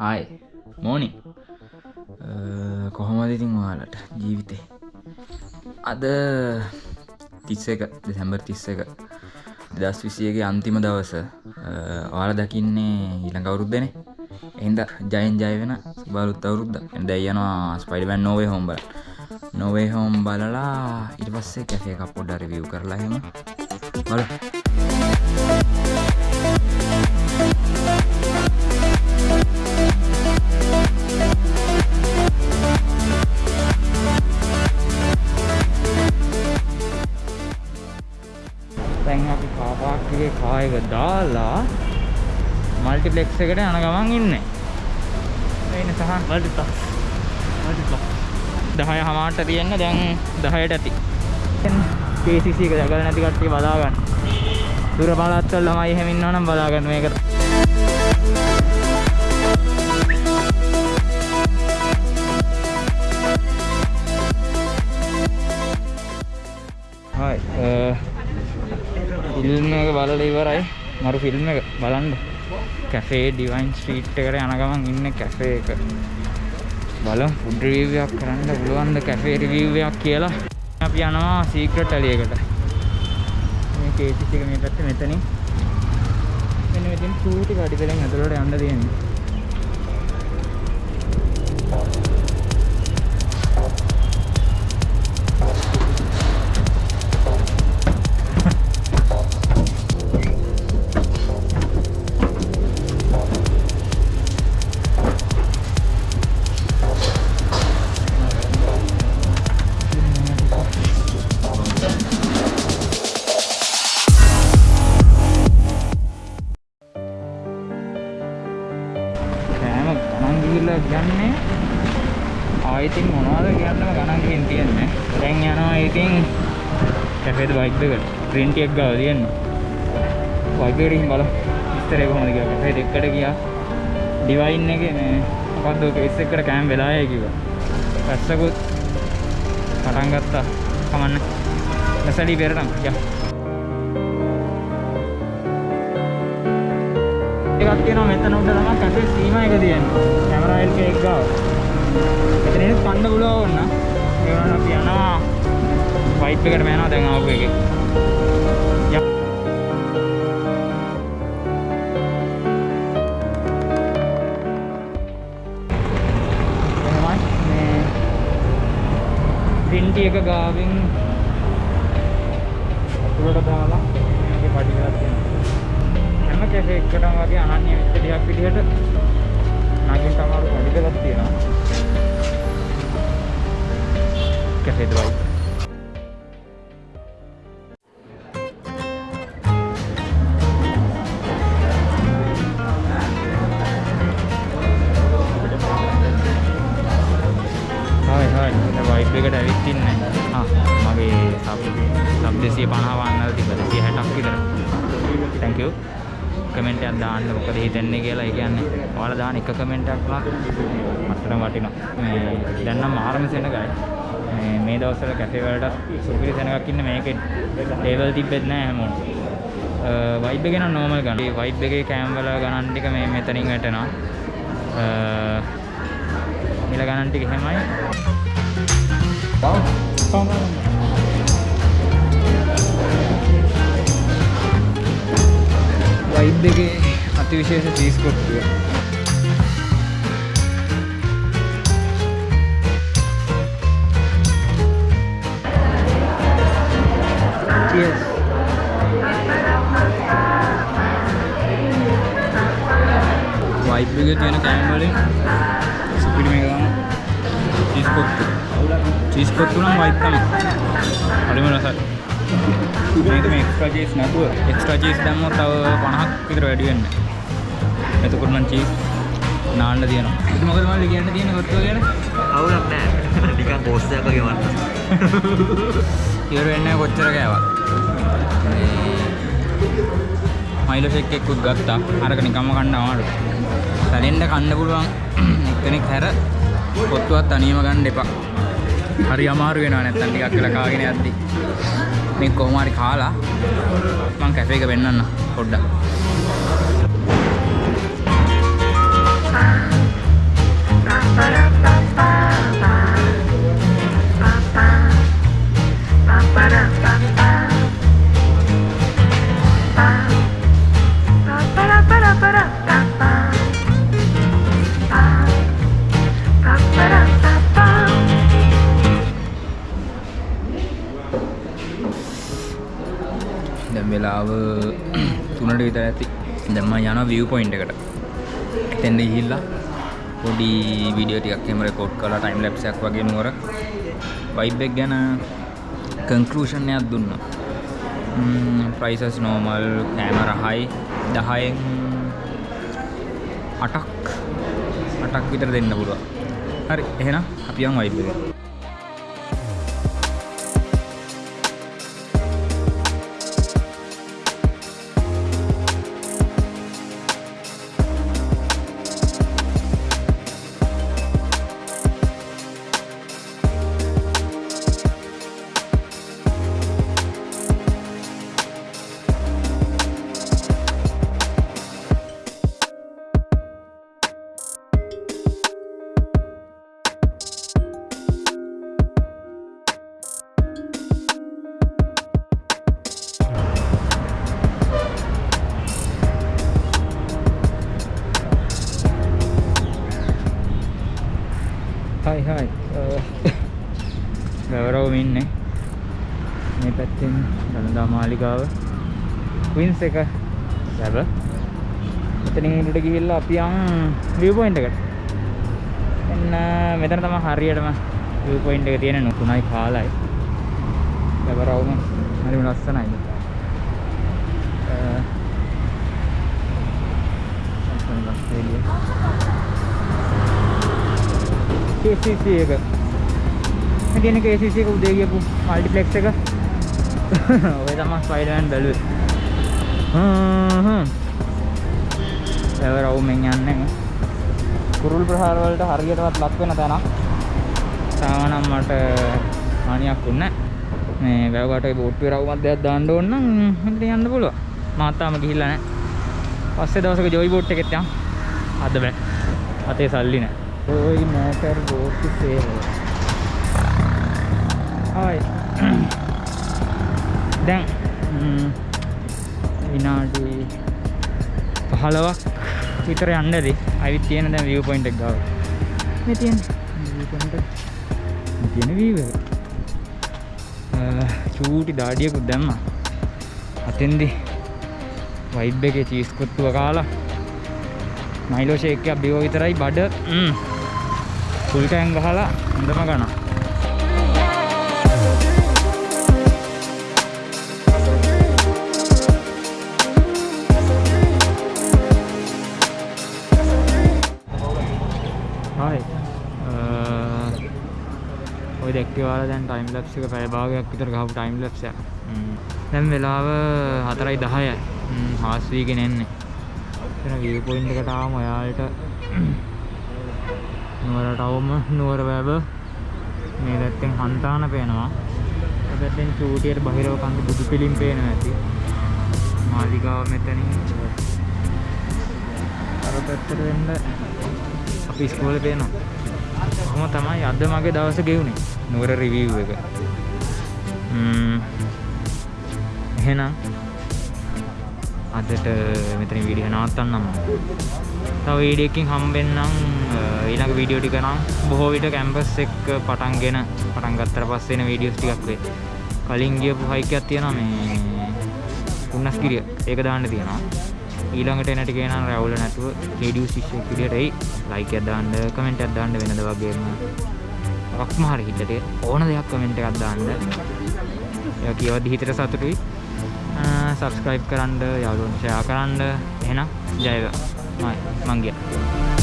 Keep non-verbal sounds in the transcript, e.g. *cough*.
Hi මෝනි uh, කොහොමද ඉතින් ඔයාලට ජීවිතේ? අද තිස්ස එක දෙසැම්බර් තිස්ස එක දස් විසියගේ අන්තිම දවස. Uh, ඔයාල දකින්නේ ඊළඟ අවුරුද්ධනේ එහින්ද ජයන් ජය වෙන සුබාලුත් අවුරුද්ධ දැයනවා ස්පයිඩබැන් නොවේ හොම්බල නොවේ හෝම් බලලා ඉට පස්සේ කැෆේ එකක් පොඩ්ඩ රිවියව් කරලා හෙම බල දැන් අපි කාපාක්ගේ කායක දාලා මල්ටිප්ලෙක්ස් එකට යන ගමන් ඉන්නේ. වෙන සහ මල්ටිප්ලෙක්ස් මල්ටිප්ලෙක්ස් 10 හමාරට තියෙන්න දැන් 10ට ඇති. KCC එක දැකලා නැති කට්ටිය බලා ගන්න දුර පළාත්වල ළමයි එහෙම ඉන්නවනම් බලා ගන්න මේක හයි ෆිල්ම් එක බලලා ඉවරයි. මරු ෆිල්ම් එක බලන්න. කැෆේ ඩිවයින් ස්ට්‍රීට් එකට යන ගමන් ඉන්න කැෆේ එක. බලමු. ෆුඩ් රිවිව් එකක් කරන්න පුළුවන්ද කැෆේ රිවිව් එකක් කියලා? අපි යනවා සීක්‍රට් ඇලියකට මේ කේසිස් එක මේ පැත්තේ මෙතනින්. මෙන්න මෙතන චූටි කඩිපෙලෙන් ඇතුළට යන්න තියෙන්නේ කැෆේද වයිබ් එකට ග්‍රීන් ටී එක ගාව තියෙන්නේ. වයිබ් එකට ගිහින් බලමු. විස්තරය කොහොමද කියලා කැෆේ දෙකට ගියා. ඩිවයින් එකේ මේ මොකද්ද කේස් එකකට කෑම වෙලායයි කිව්වා. පැස්සකුත් පටන් ගත්තා. කමන්න. නැසලි පෙරනම් යා. එකක් තියෙනවා මෙතන උඩ තමයි කැෆේ සීමා එක තියෙන්නේ කැමරා එල්ක එක ගාව. මෙතන ඉන්න කන්න පුළුවන් ඕන ඒ වුණාට අපි යනවා. වයිප් එකට යනවා දැන් ආපු එකේ. යා එහෙමයි මේ පින්ටි එක ගාවින් උඩට දාලා මේකේ පඩි කරලා තියෙනවා. හැම කැෆේ එකකටම වගේ අනන්‍ය වෙච්ච දෙයක් විදිහට නගින් තමාරු පඩි දෙකක් තියෙනවා. කැෆේ දවයි වන්නල් තිබ්බ 260ක් විතර. Thank you. කමෙන්ට් එකක් දාන්න මොකද හිතෙන්නේ කියලා ඒ කියන්නේ. ඔයාලා දාන එක කමෙන්ට් එකක් මට්ටම වටිනවා. මේ දැන් නම් ආරම සෙනගයි මේ මේ දවස්වල කැෆේ වලට සුපිරි සෙනගක් ඉන්න මේකේ. ටේබල් තිබ්බෙත් නෑ හැමෝටම වයිබ් එකේ නම් නෝමල් ගන්න. මේ වයිබ් එකේ කෑම වල ගණන් ටික මේ මෙතනින් වැටෙනවා. මිල ගණන් ටික එහෙමයි. වයිබ් එකේ අතිවිශේෂ චීස් කොට්ටුව. Cheers. වයිබ් එකේ තියෙන කෑම වලින් සුපිරි මේක තමයි චීස් කොට්ටු. චීස් කොට්ටු නම් වයිබ් තමයි. හරිම රසයි. මේක මේ එක්ස්ට්‍රා චීස් නැතුව එක්ස්ට්‍රා චීස් දැම්මොත් තව 50ක් විතර වැඩි වෙන්නේ. එතකොට නම් චීස් නාන්න තියෙනවා. ඉතින් මොකද මල්ලි කියන්න තියෙන්නේ කොට්ටුව ගැන? අවුලක් නෑ *laughs* නිකන් කෝස් එකක් වගේ වන්න *laughs* ඉවර වෙන්නේ කොච්චර කෑවත්. මයිලෝ ෂේක් එකකුත් ගත්තා. අරක නිකම්ම කන්න අමාරුයි. සැලෙන්න කන්න පුළුවන් *clears throat* එක්කෙනෙක් හැර කොත්තුවත් තනියම ගන්න එපා. හරි අමාරු වෙනවා නැත්තම් ටිකක් වෙලා කාගෙන යද්දි. මේ කොහොම හරි කාලා මං කැෆේ එක වෙන්නන්න පොඩ්ඩක්. වෙලාව *clears throat* තුනට විතර ඇති. දැම්ම යන විව් පොයින්ට එකට. එතෙන්ට ගිහිල්ලා පොඩි වීඩියෝ ටිකක් එහෙම රෙකෝඩ් කරලා ටයිම් ලැප්ස් එකක් වගේ නුවර. වයිබ් එක ගැන කන්ක්ලූෂන් එකක් දුන්නා. ප්‍රයිසස් නෝමල් කෑමර හයි දහයෙන් අටක් අටක් විතර දෙන්න පුළුවන්. හරි එහෙනම් අපි යන් වයිබ් එකට හයි හයි ගවරවම ඉන්නේ. මේ පැත්තෙන් දළදා මාලිගාව. වින්ස් එක ලැබ. එතනින් ඉන්නට ගිහිල්ලා අපි යන් විව් පොයින්ට් එකට. එන්න මෙතන තමයි හරියටම විව් පොයින්ට් එක තියෙන නුකුණයි කාලයි. ගවරවම හරිම ලස්සනයි අ uh, ලස්සන ලස්සන KCC එක. මේ තියෙන KCC එක උදේ ගියපු මල්ටිප්ලෙක්ස් එක. *laughs* ඔය තමයි ස්පයිඩර්මෑන් බැලුවේ. හ්ම් හ්ම්. එවරවුමෙන් යන්නේ. කුරුල් ප්‍රහාර වලට හරියටවත් ලක් වෙන තැනක්. තාම නම් මට හානියක් වුණේ. මේ වැව්ගාටේ බෝට්ටුවේ රවුමක් දෙයක් දාන්න ඕන නම් හිටින් යන්න පුළුවන්. මාත් තාම ගිහිල්ලා නැහැ. පස්සේ දවසක ජොයි බෝට් එකෙත් යන්. අද බෑ. අතේ සල්ලි නැහැ. Doing matter go to fail. ආයි දැන් විනාඩි 15ක් විතර යන්නද අවිත් තියෙන දැන් view point එක ගාව. මේ තියෙන view point එක. තියෙන view එක. චූටි දාඩියකුත් දැම්මා. අතෙන්දි වයිබ් එකේ චීස් කොත්තුව කාලා මයිලෝ ෂේක් එකක් බිව විතරයි බඩ ෆුල් ටෑන් ගහලා හොඳම ගන්න. හායි. ඔය දැක්කේ ඔයාලා දැන් ටයිම් ලැප්ස් එක පැය භාගයක් විතර ගහපු ටයිම් ලැප්ස් එක. දැන් වෙලාව 4:10යි. හාස් වීගෙන එන්නේ. එතන view point එකට ආවම ඔයාලට නුවරට අවම නුවර වැව මේ පැත්තෙන් හන්තාන පේනවා. ඒ පැත්තෙන් චූටියට බහිරව කන්ද බුදු පිළිම් පේනවා ඇති. මාලිගාව මෙතනින් අර පැත්තට වෙන්න අපි ඉස්කෝලේ පේනවා. කොහොම තමයි අද මගේ දවස ගෙවුනේ. නුවර රිවිව් එක. ම්ම් එහෙනම් අදට මෙතන වීඩියෝ නවත්තන්නම්. තව වීඩියෝ එකකින් හම්බෙන්නම් ඊළඟ වීඩියෝ ටික නම් බොහෝ විට කැම්පස් එක පටන්ගෙන පටන් ගත්තට පස්සේ එන වීඩියෝස් ටිකක් වෙයි. කලින් ගියපු හයික් එකක් තියෙනවා මේ උන්නස්ගිරිය. ඒක දාන්න තියෙනවා. ඊළඟට එන ටිකේ නම් රැවුල නැතුව රේඩියෝ ශිෂ්‍යෙක් විදියට එයි. ලයික් එකක් දාන්න, කමෙන්ට් එකක් දාන්න වෙනද වගේම මොකක්ම හරි හිතට ඕන දෙයක් කමෙන්ට් එකක් දාන්න. ඒක කියවද්දි හිතට සතුටුයි. සබස්ක්‍රයිබ් කරන්න යාළුවන්ට ෂෙයා කරන්න එහෙනම් ජය වේවා මම ගියා